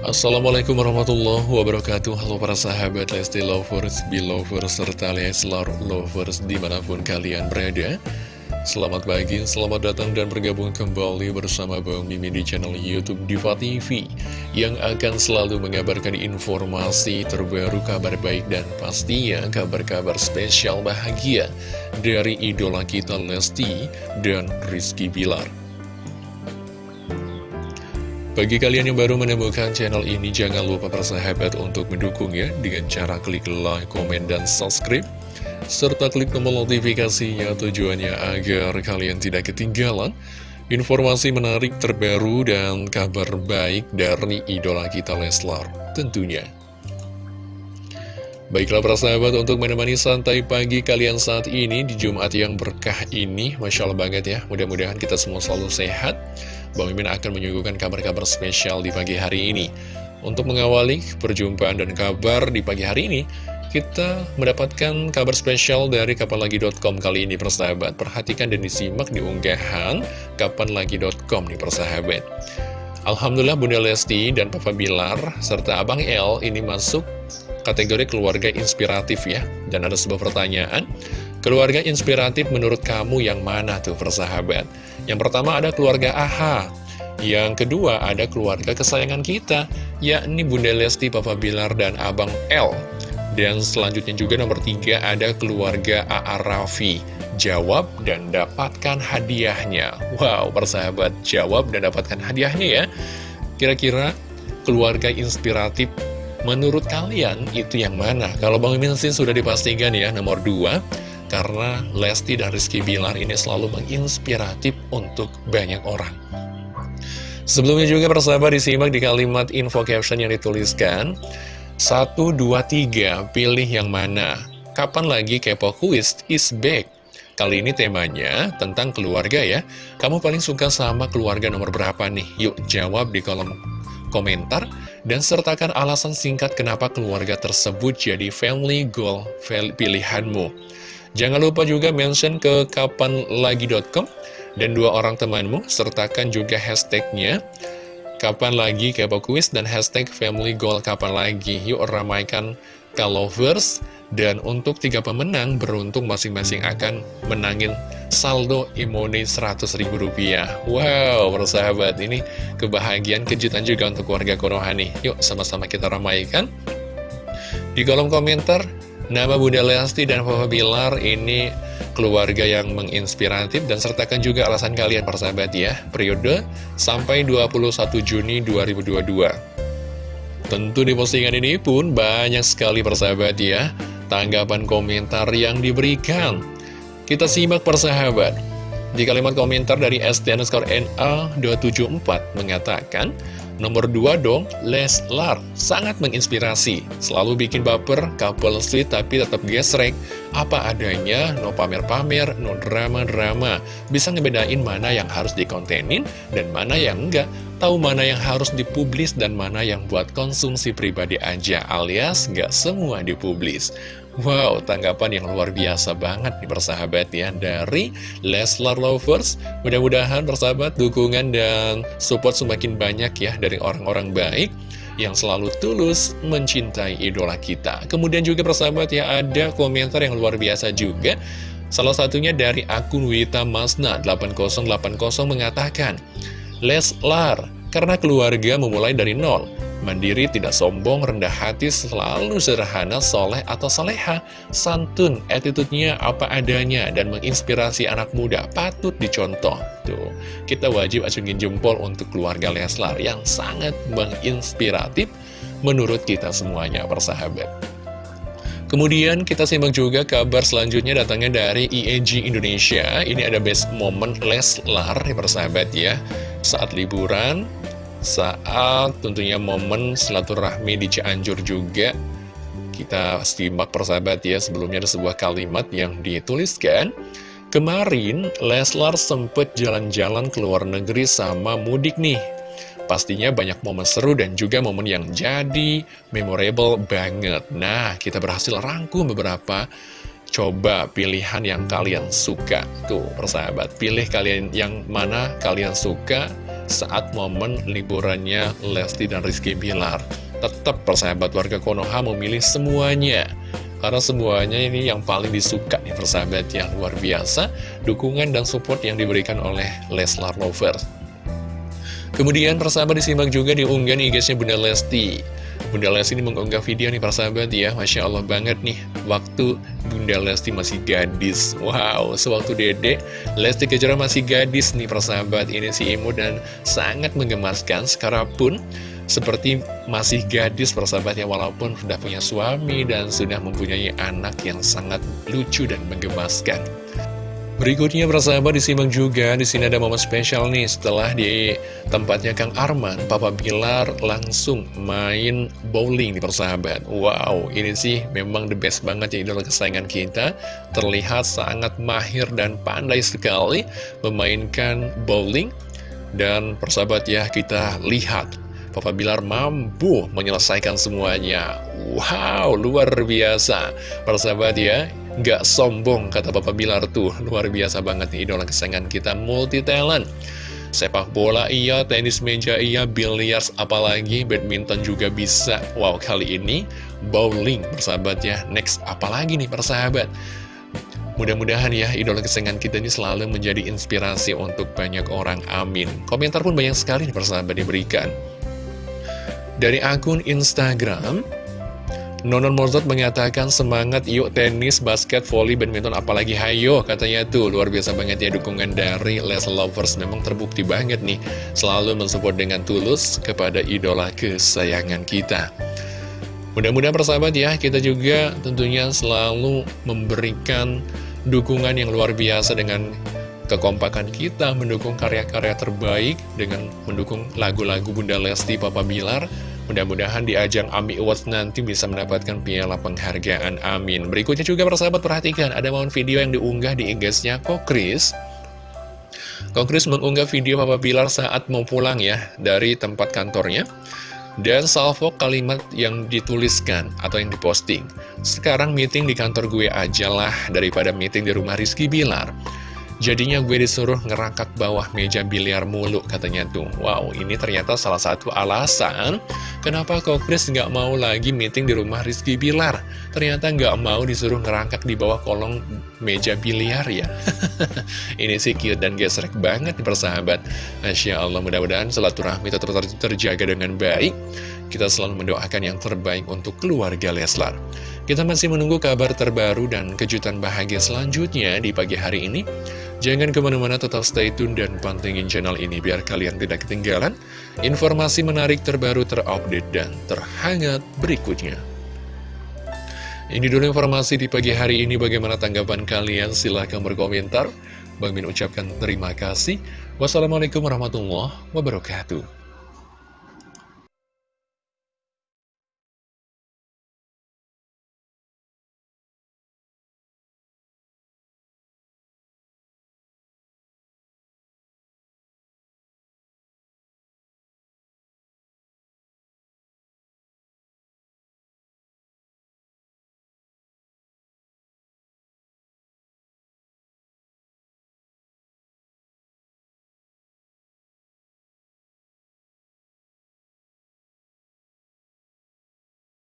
Assalamualaikum warahmatullahi wabarakatuh. Halo para sahabat Lesti Lovers, Belovers, serta Leslar Lovers di mana pun kalian berada. Selamat pagi, selamat datang dan bergabung kembali bersama Bang Mimi di channel Youtube Diva TV Yang akan selalu mengabarkan informasi terbaru, kabar baik dan pastinya kabar-kabar spesial bahagia Dari idola kita Lesti dan Rizky Bilar bagi kalian yang baru menemukan channel ini, jangan lupa persahabat untuk mendukung ya dengan cara klik like, komen, dan subscribe serta klik tombol notifikasinya tujuannya agar kalian tidak ketinggalan informasi menarik terbaru dan kabar baik dari idola kita Leslar tentunya. Baiklah para sahabat untuk menemani santai pagi kalian saat ini di Jumat yang berkah ini Masya Allah banget ya mudah-mudahan kita semua selalu sehat Bang Mimin akan menyuguhkan kabar-kabar spesial di pagi hari ini. Untuk mengawali perjumpaan dan kabar di pagi hari ini kita mendapatkan kabar spesial dari kapanlagi.com kali ini persahabat. Perhatikan dan disimak di unggahan kapanlagi.com nih persahabat. Alhamdulillah Bunda Lesti dan Papa Bilar serta Abang El ini masuk kategori keluarga inspiratif ya. Dan ada sebuah pertanyaan Keluarga inspiratif menurut kamu yang mana tuh persahabat? Yang pertama ada keluarga AHA Yang kedua ada keluarga kesayangan kita Yakni Bunda Lesti, Papa Bilar, dan Abang L dan selanjutnya juga nomor tiga ada keluarga A.A. Raffi. Jawab dan dapatkan hadiahnya. Wow, persahabat, jawab dan dapatkan hadiahnya ya. Kira-kira keluarga inspiratif menurut kalian itu yang mana? Kalau Bang Mimin sudah dipastikan ya, nomor dua. Karena Lesti dan Rizky Bilar ini selalu menginspiratif untuk banyak orang. Sebelumnya juga persahabat disimak di kalimat info caption yang dituliskan. Satu, dua, tiga, pilih yang mana? Kapan lagi Kepo Quiz is back? Kali ini temanya tentang keluarga ya. Kamu paling suka sama keluarga nomor berapa nih? Yuk jawab di kolom komentar dan sertakan alasan singkat kenapa keluarga tersebut jadi family goal pilihanmu. Jangan lupa juga mention ke kapanlagi.com dan dua orang temanmu, sertakan juga hashtagnya Kapan lagi kepo kuis dan hashtag family goal kapan lagi. Yuk ramaikan kalovers Dan untuk tiga pemenang beruntung masing-masing akan menangin saldo imoni ribu rupiah. Wow persahabat ini kebahagiaan kejutan juga untuk warga Konoha nih. Yuk sama-sama kita ramaikan. Di kolom komentar Nama Bunda Lesti dan Papa Bilar ini keluarga yang menginspiratif dan sertakan juga alasan kalian persahabat ya. Periode sampai 21 Juni 2022 tentu di postingan ini pun banyak sekali persahabat ya tanggapan komentar yang diberikan. Kita simak persahabat di kalimat komentar dari STNSKNA274 mengatakan Nomor 2 dong, Leslar, sangat menginspirasi. Selalu bikin baper, couple sweet tapi tetap gesrek. Apa adanya, no pamer-pamer, no drama-drama. Bisa ngebedain mana yang harus dikontenin dan mana yang enggak. Tahu mana yang harus dipublis dan mana yang buat konsumsi pribadi aja alias nggak semua dipublis. Wow, tanggapan yang luar biasa banget nih persahabat ya dari Leslar Lovers. Mudah-mudahan persahabat dukungan dan support semakin banyak ya dari orang-orang baik yang selalu tulus mencintai idola kita. Kemudian juga persahabat ya ada komentar yang luar biasa juga. Salah satunya dari akun Wita Masna 8080 mengatakan, Leslar, karena keluarga memulai dari nol Mandiri, tidak sombong, rendah hati, selalu sederhana, soleh atau soleha, santun, attitude-nya apa adanya, dan menginspirasi anak muda, patut dicontoh. Tuh, kita wajib acungin jempol untuk keluarga Leslar yang sangat menginspiratif menurut kita semuanya, persahabat. Kemudian kita simak juga kabar selanjutnya datangnya dari IEG Indonesia. Ini ada best moment Leslar, persahabat ya. Saat liburan, saat tentunya momen silaturahmi di Cianjur juga. Kita simak persahabat ya sebelumnya ada sebuah kalimat yang dituliskan kemarin Leslar sempet jalan-jalan ke luar negeri sama mudik nih. Pastinya banyak momen seru dan juga momen yang jadi memorable banget. Nah kita berhasil rangkum beberapa coba pilihan yang kalian suka tuh persahabat pilih kalian yang mana kalian suka saat momen liburannya Lesti dan Rizky Bilar. Tetap persahabat warga Konoha memilih semuanya. Karena semuanya ini yang paling disuka nih persahabat yang luar biasa, dukungan dan support yang diberikan oleh Leslar Lovers. Kemudian persahabat disimak juga diunggah IG-nya Bunda Lesti. Bunda Lesti ini mengunggah video nih para sahabat ya. Masya Allah banget nih Waktu Bunda Lesti masih gadis. Wow, sewaktu dedek Lesti Kejora masih gadis nih para sahabat. Ini si imut dan sangat menggemaskan Sekarang pun seperti masih gadis persahabat ya. Walaupun sudah punya suami dan sudah mempunyai anak yang sangat lucu dan menggemaskan Berikutnya persahabat disimak juga di sini ada momen spesial nih setelah di tempatnya Kang Arman, Papa Bilar langsung main bowling di persahabat. Wow, ini sih memang the best banget ya idola kesayangan kita. Terlihat sangat mahir dan pandai sekali memainkan bowling. Dan persahabat ya kita lihat Papa Bilar mampu menyelesaikan semuanya. Wow, luar biasa. Persahabat ya, Gak sombong kata Bapak Bilar tuh. Luar biasa banget nih idola kesayangan kita Multi talent Sepak bola iya, tenis meja iya, biliars apalagi, badminton juga bisa. Wow kali ini bowling persahabat ya. Next apalagi nih persahabat? Mudah-mudahan ya idola kesayangan kita ini selalu menjadi inspirasi untuk banyak orang, amin. Komentar pun banyak sekali nih persahabat diberikan. Dari akun Instagram Nonon Mozart mengatakan semangat yuk tenis, basket, volley, badminton, apalagi hayo katanya tuh. Luar biasa banget ya dukungan dari Les Lovers. Memang terbukti banget nih selalu mensupport dengan tulus kepada idola kesayangan kita. Mudah-mudahan persahabat ya kita juga tentunya selalu memberikan dukungan yang luar biasa dengan kekompakan kita mendukung karya-karya terbaik dengan mendukung lagu-lagu Bunda Lesti Papa Bilar Mudah-mudahan di ajang AMI Awards nanti bisa mendapatkan piala penghargaan. Amin. Berikutnya juga persahabat perhatikan, ada momen video yang diunggah di IG-nya Kokris. Kokris mengunggah video Papa Bilar saat mau pulang ya dari tempat kantornya. Dan salvo kalimat yang dituliskan atau yang diposting. Sekarang meeting di kantor gue aja lah daripada meeting di rumah Rizky Bilar. Jadinya gue disuruh ngerangkak bawah meja biliar mulu katanya tuh. Wow ini ternyata salah satu alasan Kenapa kok Chris nggak mau lagi meeting di rumah Rizky Bilar. Ternyata nggak mau disuruh ngerangkak di bawah kolong meja biliar ya. Ini sih cute dan gesrek banget persahabat. Masya Allah mudah-mudahan silaturahmi tetap terjaga dengan baik. Kita selalu mendoakan yang terbaik untuk keluarga Leslar. Kita masih menunggu kabar terbaru dan kejutan bahagia selanjutnya di pagi hari ini. Jangan ke mana-mana tetap stay tune dan pantengin channel ini biar kalian tidak ketinggalan informasi menarik terbaru terupdate dan terhangat berikutnya. Ini dulu informasi di pagi hari ini bagaimana tanggapan kalian silahkan berkomentar. Bang Min ucapkan terima kasih. Wassalamualaikum warahmatullahi wabarakatuh.